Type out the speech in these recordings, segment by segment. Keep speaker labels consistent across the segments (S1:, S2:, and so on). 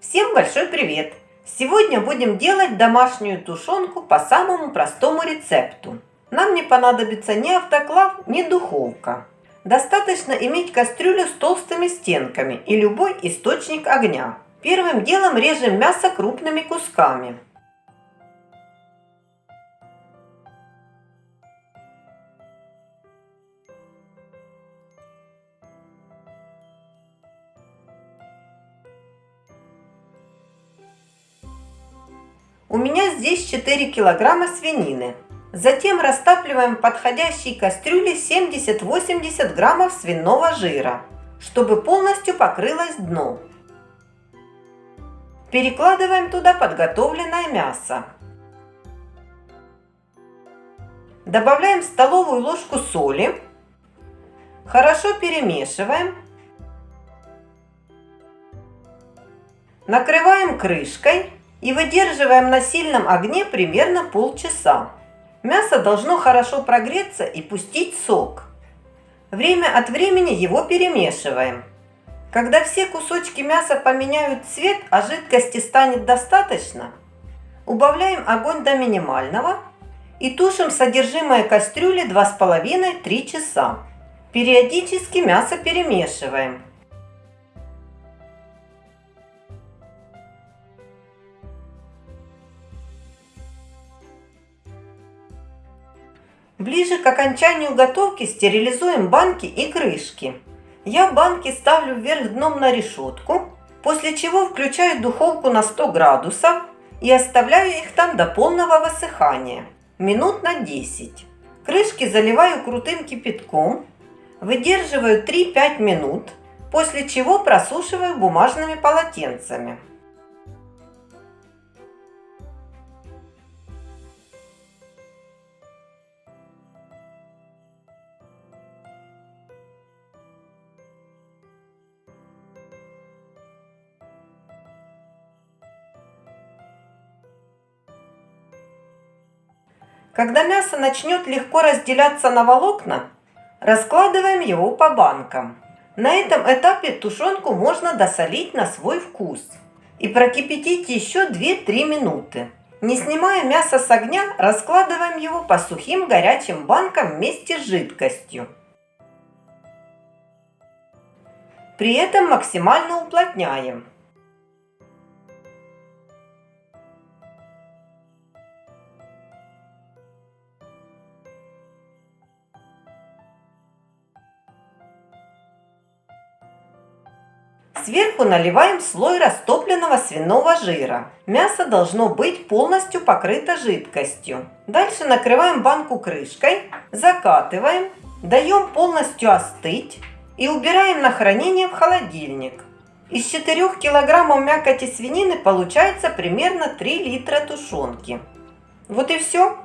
S1: Всем большой привет! Сегодня будем делать домашнюю тушенку по самому простому рецепту. Нам не понадобится ни автоклав, ни духовка. Достаточно иметь кастрюлю с толстыми стенками и любой источник огня. Первым делом режем мясо крупными кусками. У меня здесь 4 килограмма свинины. Затем растапливаем в подходящей кастрюле 70-80 граммов свиного жира, чтобы полностью покрылось дно. Перекладываем туда подготовленное мясо. Добавляем столовую ложку соли. Хорошо перемешиваем. Накрываем крышкой и выдерживаем на сильном огне примерно полчаса. Мясо должно хорошо прогреться и пустить сок. Время от времени его перемешиваем. Когда все кусочки мяса поменяют цвет, а жидкости станет достаточно, убавляем огонь до минимального и тушим содержимое кастрюли 2,5-3 часа. Периодически мясо перемешиваем. Ближе к окончанию готовки стерилизуем банки и крышки. Я банки ставлю вверх дном на решетку, после чего включаю духовку на 100 градусов и оставляю их там до полного высыхания, минут на 10. Крышки заливаю крутым кипятком, выдерживаю 3-5 минут, после чего просушиваю бумажными полотенцами. Когда мясо начнет легко разделяться на волокна, раскладываем его по банкам. На этом этапе тушенку можно досолить на свой вкус и прокипятить еще 2-3 минуты. Не снимая мясо с огня, раскладываем его по сухим горячим банкам вместе с жидкостью. При этом максимально уплотняем. Сверху наливаем слой растопленного свиного жира. Мясо должно быть полностью покрыто жидкостью. Дальше накрываем банку крышкой, закатываем, даем полностью остыть и убираем на хранение в холодильник. Из 4 килограммов мякоти свинины получается примерно 3 литра тушенки. Вот и все.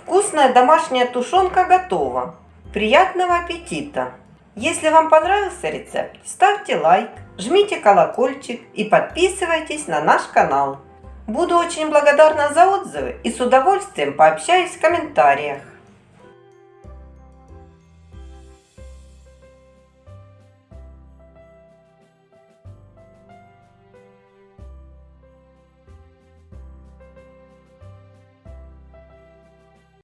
S1: Вкусная домашняя тушенка готова. Приятного аппетита! Если вам понравился рецепт, ставьте лайк, жмите колокольчик и подписывайтесь на наш канал. Буду очень благодарна за отзывы и с удовольствием пообщаюсь в комментариях.